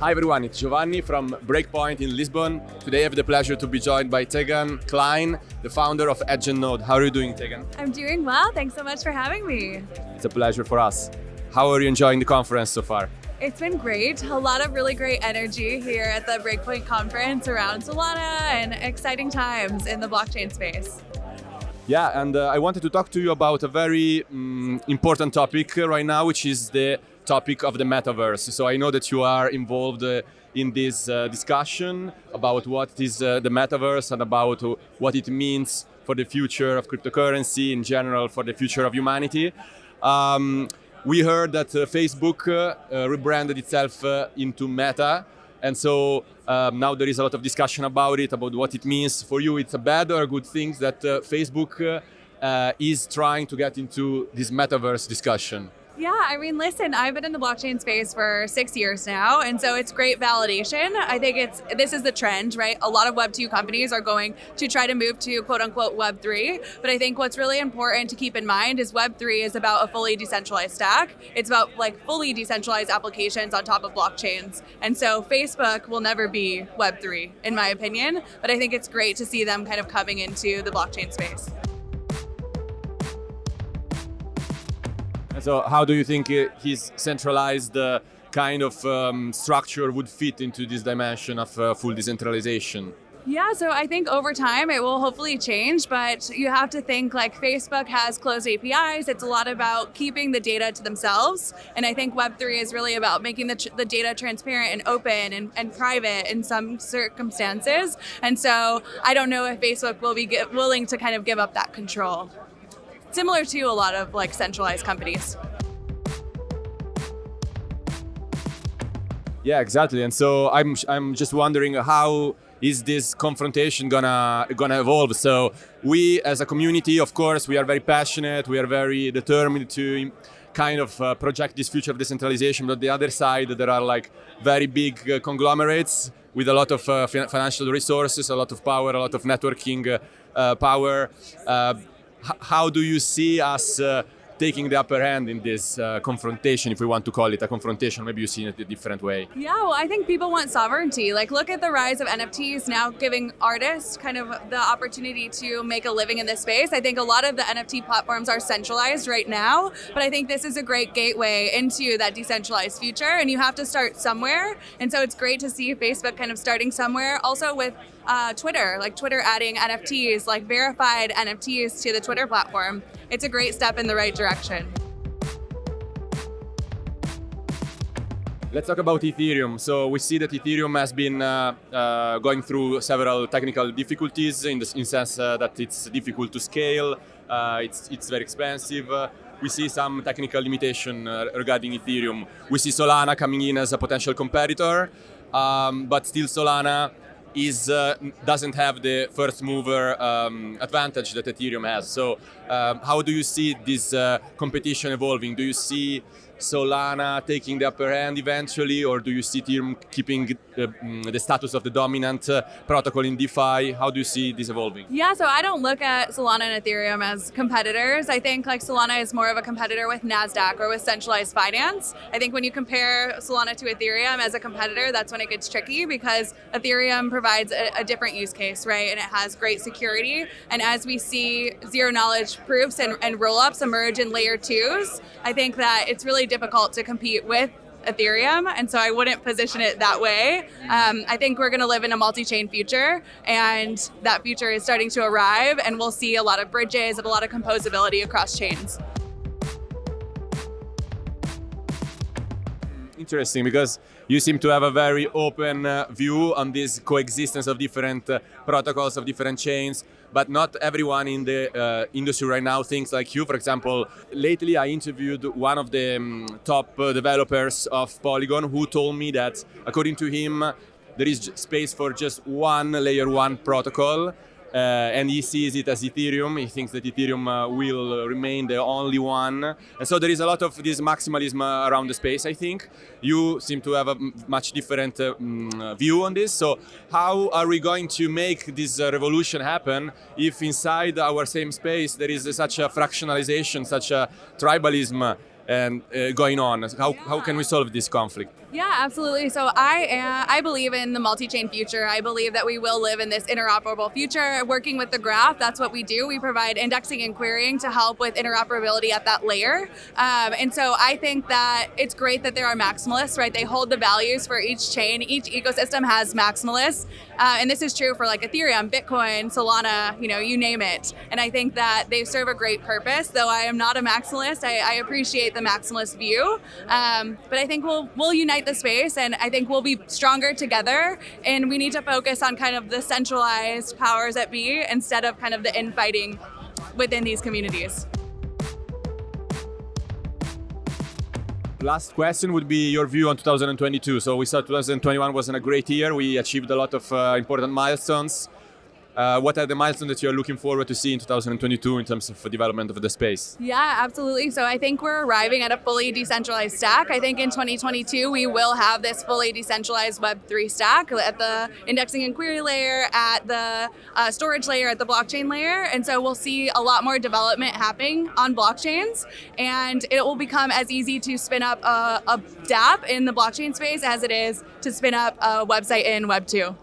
Hi everyone, it's Giovanni from Breakpoint in Lisbon. Today I have the pleasure to be joined by Tegan Kline, the founder of Edge and Node. How are you doing, Tegan? I'm doing well. Thanks so much for having me. It's a pleasure for us. How are you enjoying the conference so far? It's been great. A lot of really great energy here at the Breakpoint conference around Solana and exciting times in the blockchain space. Yeah, and uh, I wanted to talk to you about a very um, important topic right now, which is the topic of the metaverse. So I know that you are involved uh, in this uh, discussion about what is uh, the metaverse and about what it means for the future of cryptocurrency in general, for the future of humanity. Um, we heard that uh, Facebook uh, rebranded itself into Meta, and so um, now there is a lot of discussion about it, about what it means for you. It's a bad or a good thing that uh, Facebook uh, is trying to get into this metaverse discussion. Yeah, I mean, listen, I've been in the blockchain space for six years now, and so it's great validation. I think it's this is the trend, right? A lot of Web two companies are going to try to move to quote unquote Web three, but I think what's really important to keep in mind is Web three is about a fully decentralized stack. It's about like fully decentralized applications on top of blockchains, and so Facebook will never be Web three, in my opinion. But I think it's great to see them kind of coming into the blockchain space. So how do you think his centralized uh, kind of um, structure would fit into this dimension of uh, full decentralization? Yeah, so I think over time it will hopefully change, but you have to think like Facebook has closed APIs. It's a lot about keeping the data to themselves. And I think Web3 is really about making the, the data transparent and open and, and private in some circumstances. And so I don't know if Facebook will be willing to kind of give up that control similar to a lot of like centralized companies. Yeah, exactly. And so I'm I'm just wondering how is this confrontation gonna gonna evolve? So we as a community, of course, we are very passionate. We are very determined to kind of uh, project this future of decentralization. But the other side, there are like very big uh, conglomerates with a lot of uh, financial resources, a lot of power, a lot of networking uh, uh, power uh, how do you see us uh, taking the upper hand in this uh, confrontation, if we want to call it a confrontation, maybe you see it a different way. Yeah, well, I think people want sovereignty. Like, look at the rise of NFTs now giving artists kind of the opportunity to make a living in this space. I think a lot of the NFT platforms are centralized right now, but I think this is a great gateway into that decentralized future, and you have to start somewhere. And so it's great to see Facebook kind of starting somewhere. Also with uh, Twitter, like Twitter adding NFTs, like verified NFTs to the Twitter platform. It's a great step in the right direction. Let's talk about Ethereum. So we see that Ethereum has been uh, uh, going through several technical difficulties in the in sense uh, that it's difficult to scale, uh, it's, it's very expensive. we see some technical limitation uh, regarding Ethereum. We see Solana coming in as a potential competitor, um, but still Solana is uh, doesn't have the first mover um, advantage that Ethereum has. So um, how do you see this uh, competition evolving? Do you see Solana taking the upper hand eventually, or do you see Ethereum keeping the, mm, the status of the dominant uh, protocol in DeFi? How do you see this evolving? Yeah, so I don't look at Solana and Ethereum as competitors. I think like Solana is more of a competitor with Nasdaq or with centralized finance. I think when you compare Solana to Ethereum as a competitor, that's when it gets tricky because Ethereum provides a, a different use case, right? And it has great security. And as we see zero knowledge proofs and, and roll-ups emerge in layer twos, I think that it's really difficult to compete with Ethereum, and so I wouldn't position it that way. Um, I think we're going to live in a multi-chain future, and that future is starting to arrive, and we'll see a lot of bridges and a lot of composability across chains. Interesting, because you seem to have a very open uh, view on this coexistence of different uh, protocols, of different chains, but not everyone in the uh, industry right now thinks like you. For example, lately I interviewed one of the um, top uh, developers of Polygon who told me that according to him, there is space for just one layer one protocol and he sees it as Ethereum. He thinks that Ethereum uh, will remain the only one. And so there is a lot of this maximalism uh, around the space, I think. You seem to have a much different uh, mm, view on this. So how are we going to make this uh, revolution happen if inside our same space there is such a fractionalization, such a tribalism and uh, going on? How, yeah. how can we solve this conflict? Yeah, absolutely. So I am, I believe in the multi-chain future. I believe that we will live in this interoperable future. Working with the graph, that's what we do. We provide indexing and querying to help with interoperability at that layer. Um, and so I think that it's great that there are maximalists, right? They hold the values for each chain. Each ecosystem has maximalists, uh, and this is true for like Ethereum, Bitcoin, Solana, you know, you name it. And I think that they serve a great purpose. Though I am not a maximalist, I, I appreciate the maximalist view. Um, but I think we'll we'll unite the space, and I think we'll be stronger together. And we need to focus on kind of the centralized powers that be instead of kind of the infighting within these communities. Last question would be your view on 2022. So we saw 2021 wasn't a great year. We achieved a lot of uh, important milestones. Uh, what are the milestones that you're looking forward to see in 2022 in terms of development of the space? Yeah, absolutely. So I think we're arriving at a fully decentralized stack. I think in 2022 we will have this fully decentralized Web3 stack at the indexing and query layer, at the uh, storage layer, at the blockchain layer. And so we'll see a lot more development happening on blockchains. And it will become as easy to spin up a, a dApp in the blockchain space as it is to spin up a website in Web2.